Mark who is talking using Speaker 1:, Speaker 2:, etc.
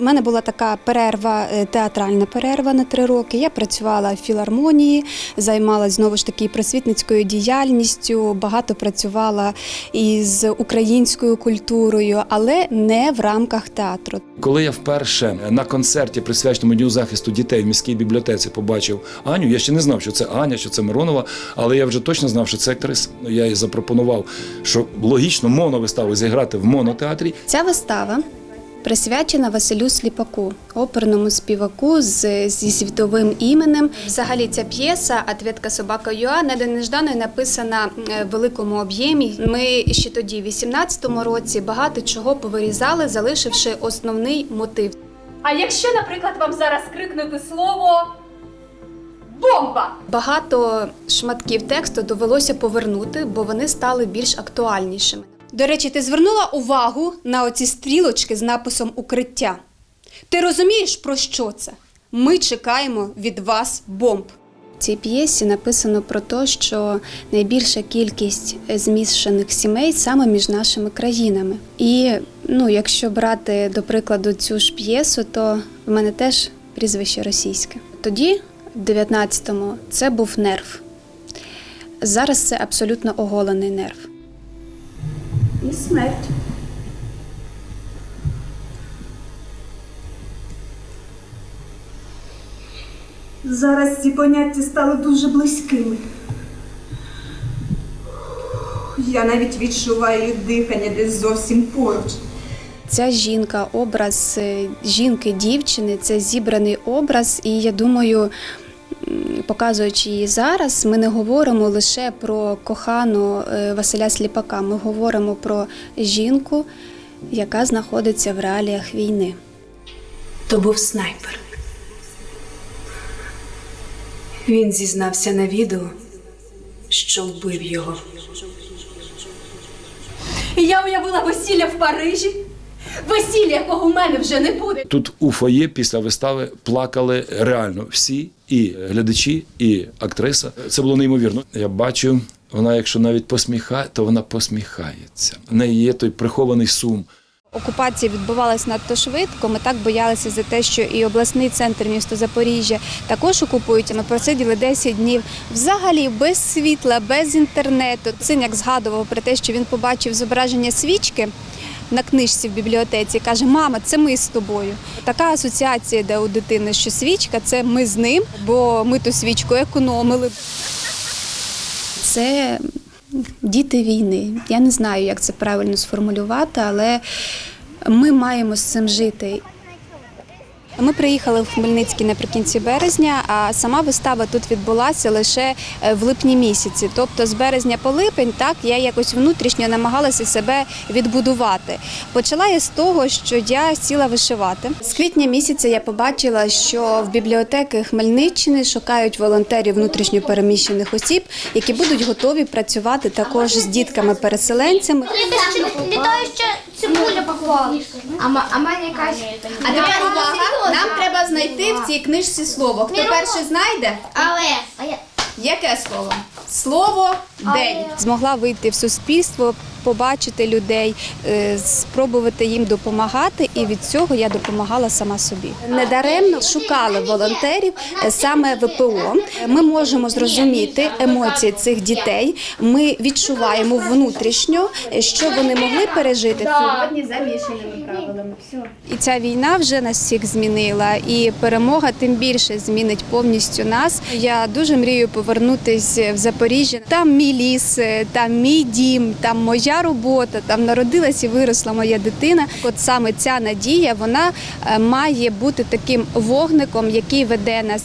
Speaker 1: У мене була така перерва, е, театральна перерва на три роки. Я працювала в філармонії, займалася знову ж таки просвітницькою діяльністю, багато працювала із українською культурою, але не в рамках театру.
Speaker 2: Коли я вперше на концерті, присвяченому Дню захисту дітей в міській бібліотеці, побачив Аню, я ще не знав, що це Аня, що це Миронова, але я вже точно знав, що це актриса. Я їй запропонував, що логічно моновиставу зіграти в монотеатрі.
Speaker 1: Ця вистава присвячена Василю Сліпаку, оперному співаку з, зі світовим іменем. Взагалі, ця п'єса «Ответка собака Юа» неждано написана е, в великому об'ємі. Ми ще тоді, в 18-му році, багато чого повирізали, залишивши основний мотив.
Speaker 3: А якщо, наприклад, вам зараз крикнути слово бомба?
Speaker 1: Багато шматків тексту довелося повернути, бо вони стали більш актуальнішими. До речі, ти звернула увагу на оці стрілочки з написом укриття. Ти розумієш, про що це? Ми чекаємо від вас бомб. В цій п'єсі написано про те, що найбільша кількість змішаних сімей саме між нашими країнами. І ну, якщо брати до прикладу цю ж п'єсу, то в мене теж прізвище російське. Тоді, в 19-му, це був нерв. Зараз це абсолютно оголений нерв. І смерть.
Speaker 4: Зараз ці поняття стали дуже близькими. Я навіть відчуваю дихання десь зовсім поруч.
Speaker 1: Ця жінка, образ е, жінки, дівчини, це зібраний образ, і я думаю, показуючи її зараз, ми не говоримо лише про кохану е, Василя Сліпака, ми говоримо про жінку, яка знаходиться в реаліях війни.
Speaker 5: То був снайпер. Він зізнався на відео, що вбив його.
Speaker 3: І я уявила весілля в Парижі. Весілля, якого в мене вже не буде.
Speaker 2: Тут у фоє після вистави плакали реально всі, і глядачі, і актриса. Це було неймовірно. Я бачу, вона, якщо навіть посміхає, то вона посміхається. В неї є той прихований сум.
Speaker 1: Окупація відбувалася надто швидко. Ми так боялися за те, що і обласний центр міста Запоріжжя також окупують. Ми просиділи 10 днів взагалі без світла, без інтернету. Синяк згадував про те, що він побачив зображення свічки. На книжці в бібліотеці каже: Мама, це ми з тобою. Така асоціація йде у дитини, що свічка це ми з ним, бо ми ту свічку економили. Це діти війни. Я не знаю, як це правильно сформулювати, але ми маємо з цим жити. Ми приїхали в Хмельницький наприкінці березня, а сама вистава тут відбулася лише е, в липні місяці. Тобто з березня по липень, так я якось внутрішньо намагалася себе відбудувати. Почала я з того, що я сіла вишивати. З квітня місяця я побачила, що в бібліотеки Хмельниччини шукають волонтерів внутрішньо переміщених осіб, які будуть готові працювати також з дітками-переселенцями.
Speaker 6: Ще цибуля поклала. А, а мене якась.
Speaker 1: А тепер увага! Нам треба знайти в цій книжці слово. Хто перше знайде?
Speaker 6: Але.
Speaker 1: Яке слово? Слово день. Змогла вийти в суспільство, побачити людей, е, спробувати їм допомагати, і від цього я допомагала сама собі. Недаремно шукали волонтерів е, саме ВПО. Ми можемо зрозуміти емоції цих дітей. Ми відчуваємо внутрішньо, е, що вони могли пережити сьогодні за мішаними правилами. І ця війна вже нас всіх змінила, і перемога тим більше змінить повністю нас. Я дуже мрію повернутися в Запоріжжя. Там мій ліс, там мій дім, там моя робота, там народилась і виросла моя дитина. От саме ця надія вона е, має бути таким вогником, який веде нас.